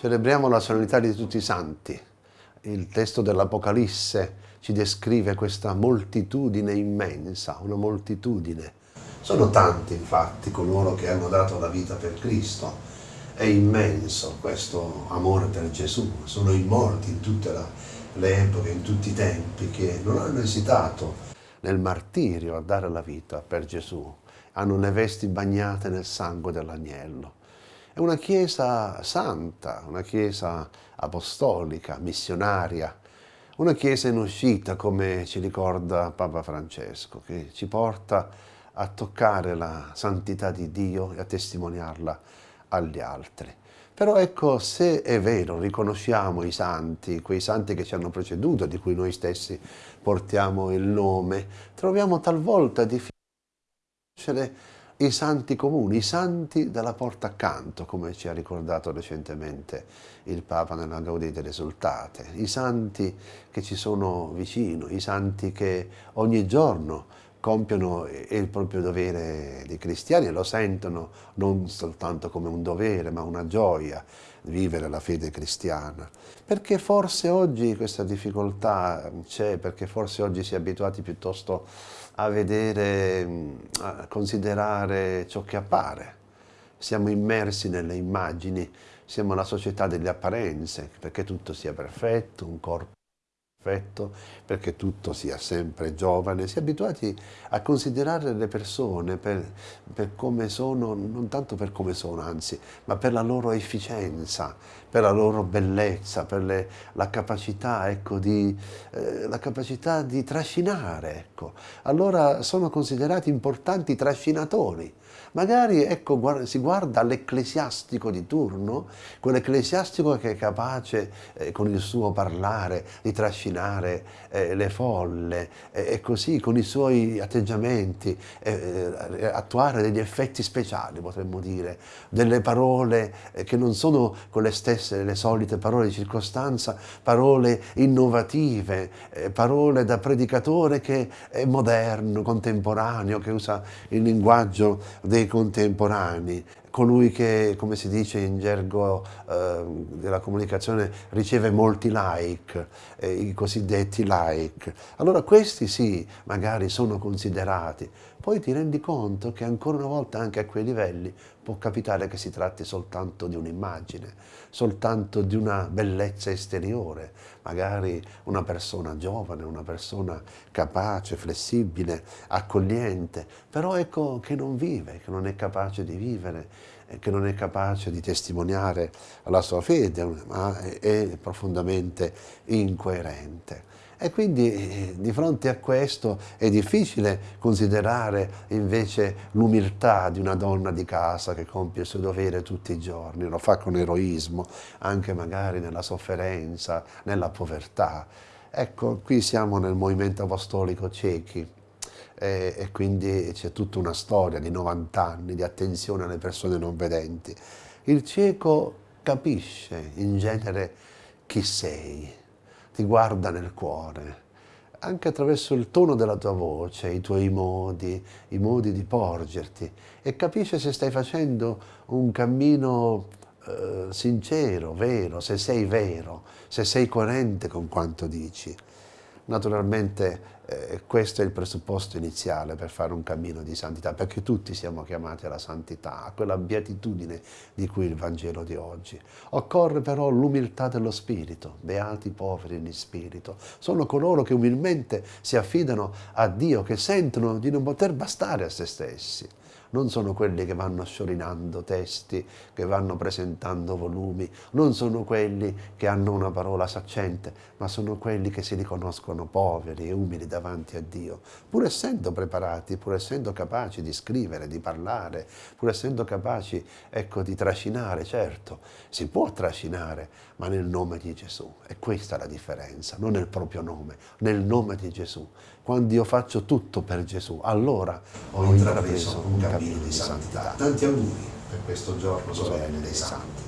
Celebriamo la solennità di tutti i santi. Il testo dell'Apocalisse ci descrive questa moltitudine immensa, una moltitudine. Sono tanti infatti coloro che hanno dato la vita per Cristo. È immenso questo amore per Gesù. Sono i morti in tutte le epoche, in tutti i tempi, che non hanno esitato nel martirio a dare la vita per Gesù. Hanno le vesti bagnate nel sangue dell'agnello. È una chiesa santa, una chiesa apostolica, missionaria, una chiesa in uscita, come ci ricorda Papa Francesco, che ci porta a toccare la santità di Dio e a testimoniarla agli altri. Però ecco, se è vero, riconosciamo i santi, quei santi che ci hanno preceduto, di cui noi stessi portiamo il nome, troviamo talvolta difficile conoscere i santi comuni, i santi della porta accanto, come ci ha ricordato recentemente il Papa nella Gaudì delle Risultate, i santi che ci sono vicino, i santi che ogni giorno compiono il proprio dovere di cristiani e lo sentono non soltanto come un dovere ma una gioia vivere la fede cristiana. Perché forse oggi questa difficoltà c'è, perché forse oggi si è abituati piuttosto a vedere, a considerare ciò che appare. Siamo immersi nelle immagini, siamo la società delle apparenze, perché tutto sia perfetto, un corpo perfetto, perché tutto sia sempre giovane, si è abituati a considerare le persone per, per, come sono, non tanto per come sono anzi, ma per la loro efficienza, per la loro bellezza, per le, la, capacità, ecco, di, eh, la capacità di trascinare. Ecco. Allora sono considerati importanti trascinatori, Magari ecco, guarda, si guarda all'ecclesiastico di turno, quell'ecclesiastico che è capace eh, con il suo parlare di trascinare eh, le folle eh, e così con i suoi atteggiamenti eh, eh, attuare degli effetti speciali, potremmo dire, delle parole eh, che non sono quelle stesse, le solite parole di circostanza, parole innovative, parole da predicatore che è moderno, contemporaneo, che usa il linguaggio dei contemporanei, colui che, come si dice in gergo eh, della comunicazione, riceve molti like, eh, i cosiddetti like. Allora questi sì, magari sono considerati. Poi ti rendi conto che ancora una volta anche a quei livelli può capitare che si tratti soltanto di un'immagine, soltanto di una bellezza esteriore, magari una persona giovane, una persona capace, flessibile, accogliente, però ecco che non vive, che non è capace di vivere, eh, che non è capace di testimoniare la sua fede, ma è profondamente incoerente. E quindi eh, di fronte a questo è difficile considerare invece l'umiltà di una donna di casa che compie il suo dovere tutti i giorni, lo fa con eroismo, anche magari nella sofferenza, nella povertà. Ecco, qui siamo nel movimento apostolico ciechi e, e quindi c'è tutta una storia di 90 anni di attenzione alle persone non vedenti. Il cieco capisce in genere chi sei, ti guarda nel cuore, anche attraverso il tono della tua voce, i tuoi modi, i modi di porgerti e capisce se stai facendo un cammino eh, sincero, vero, se sei vero, se sei coerente con quanto dici. Naturalmente eh, questo è il presupposto iniziale per fare un cammino di santità, perché tutti siamo chiamati alla santità, a quella beatitudine di cui il Vangelo di oggi. Occorre però l'umiltà dello spirito, beati poveri in spirito. Sono coloro che umilmente si affidano a Dio, che sentono di non poter bastare a se stessi non sono quelli che vanno sciorinando testi, che vanno presentando volumi, non sono quelli che hanno una parola saccente, ma sono quelli che si riconoscono poveri e umili davanti a Dio, pur essendo preparati, pur essendo capaci di scrivere, di parlare, pur essendo capaci ecco, di trascinare, certo, si può trascinare, ma nel nome di Gesù. E questa è la differenza, non nel proprio nome, nel nome di Gesù. Quando io faccio tutto per Gesù, allora ho intrapreso un cammino di santità. Tanti auguri per questo giorno solenne dei santi.